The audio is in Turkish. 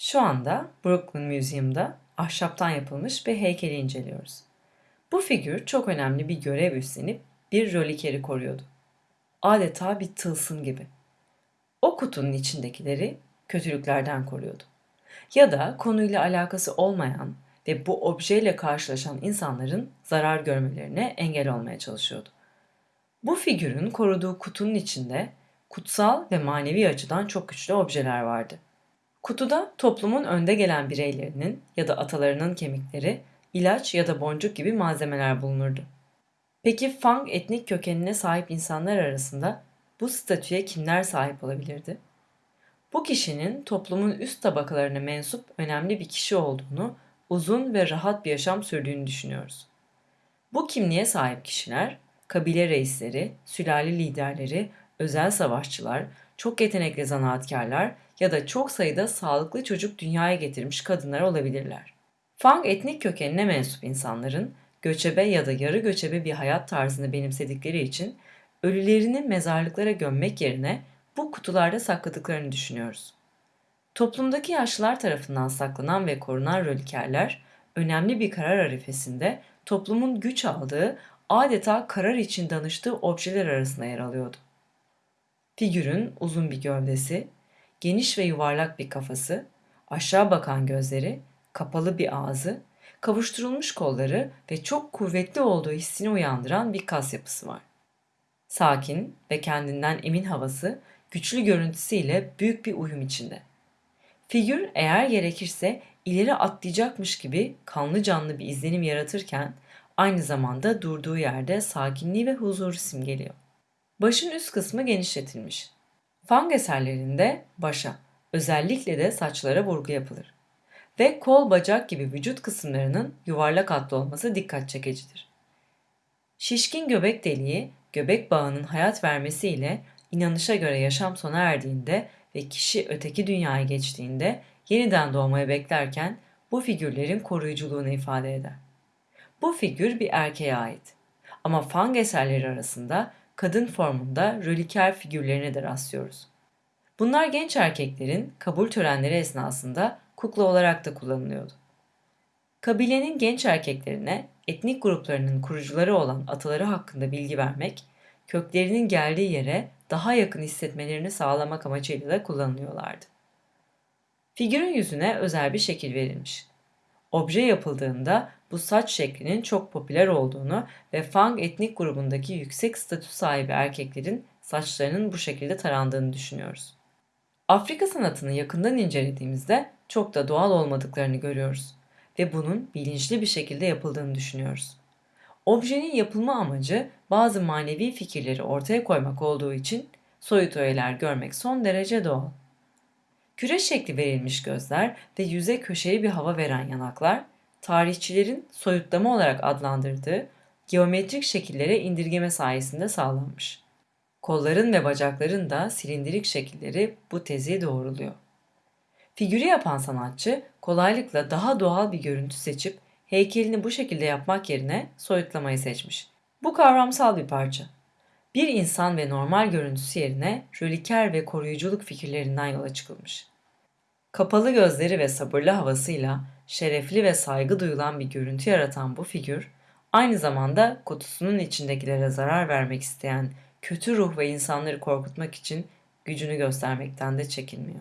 Şu anda Brooklyn Museum'da ahşaptan yapılmış bir heykeli inceliyoruz. Bu figür çok önemli bir görev üstlenip bir rolikeri koruyordu. Adeta bir tılsım gibi. O kutunun içindekileri kötülüklerden koruyordu. Ya da konuyla alakası olmayan ve bu objeyle karşılaşan insanların zarar görmelerine engel olmaya çalışıyordu. Bu figürün koruduğu kutunun içinde kutsal ve manevi açıdan çok güçlü objeler vardı. Kutuda toplumun önde gelen bireylerinin ya da atalarının kemikleri, ilaç ya da boncuk gibi malzemeler bulunurdu. Peki Fang etnik kökenine sahip insanlar arasında bu statüye kimler sahip olabilirdi? Bu kişinin toplumun üst tabakalarına mensup önemli bir kişi olduğunu, uzun ve rahat bir yaşam sürdüğünü düşünüyoruz. Bu kimliğe sahip kişiler, kabile reisleri, sülale liderleri, özel savaşçılar, çok yetenekli zanaatkarlar ya da çok sayıda sağlıklı çocuk dünyaya getirmiş kadınlar olabilirler. Fang etnik kökenine mensup insanların göçebe ya da yarı göçebe bir hayat tarzını benimsedikleri için ölülerini mezarlıklara gömmek yerine bu kutularda sakladıklarını düşünüyoruz. Toplumdaki yaşlılar tarafından saklanan ve korunan rolikerler önemli bir karar arifesinde toplumun güç aldığı adeta karar için danıştığı objeler arasında yer alıyordu. Figürün uzun bir gövdesi, geniş ve yuvarlak bir kafası, aşağı bakan gözleri, kapalı bir ağzı, kavuşturulmuş kolları ve çok kuvvetli olduğu hissini uyandıran bir kas yapısı var. Sakin ve kendinden emin havası güçlü görüntüsüyle büyük bir uyum içinde. Figür eğer gerekirse ileri atlayacakmış gibi kanlı canlı bir izlenim yaratırken aynı zamanda durduğu yerde sakinliği ve huzuru simgeliyor. Başın üst kısmı genişletilmiş. Fang eserlerinde başa, özellikle de saçlara vurgu yapılır. Ve kol bacak gibi vücut kısımlarının yuvarlak hatlı olması dikkat çekicidir. Şişkin göbek deliği, göbek bağının hayat vermesiyle inanışa göre yaşam sona erdiğinde ve kişi öteki dünyaya geçtiğinde yeniden doğmayı beklerken bu figürlerin koruyuculuğunu ifade eder. Bu figür bir erkeğe ait. Ama Fang eserleri arasında kadın formunda röliker figürlerine de rastlıyoruz. Bunlar genç erkeklerin kabul törenleri esnasında kukla olarak da kullanılıyordu. Kabilenin genç erkeklerine etnik gruplarının kurucuları olan ataları hakkında bilgi vermek, köklerinin geldiği yere daha yakın hissetmelerini sağlamak amacıyla da kullanılıyorlardı. Figürün yüzüne özel bir şekil verilmiş. Obje yapıldığında bu saç şeklinin çok popüler olduğunu ve Fang etnik grubundaki yüksek statü sahibi erkeklerin saçlarının bu şekilde tarandığını düşünüyoruz. Afrika sanatını yakından incelediğimizde çok da doğal olmadıklarını görüyoruz ve bunun bilinçli bir şekilde yapıldığını düşünüyoruz. Objenin yapılma amacı bazı manevi fikirleri ortaya koymak olduğu için soyut öğeler görmek son derece doğal. Küre şekli verilmiş gözler ve yüze köşeli bir hava veren yanaklar, tarihçilerin soyutlama olarak adlandırdığı geometrik şekillere indirgeme sayesinde sağlanmış. Kolların ve bacakların da silindirik şekilleri bu tezi doğruluyor. Figürü yapan sanatçı kolaylıkla daha doğal bir görüntü seçip heykelini bu şekilde yapmak yerine soyutlamayı seçmiş. Bu kavramsal bir parça. Bir insan ve normal görüntüsü yerine röliker ve koruyuculuk fikirlerinden yola çıkılmış. Kapalı gözleri ve sabırlı havasıyla şerefli ve saygı duyulan bir görüntü yaratan bu figür, aynı zamanda kutusunun içindekilere zarar vermek isteyen kötü ruh ve insanları korkutmak için gücünü göstermekten de çekinmiyor.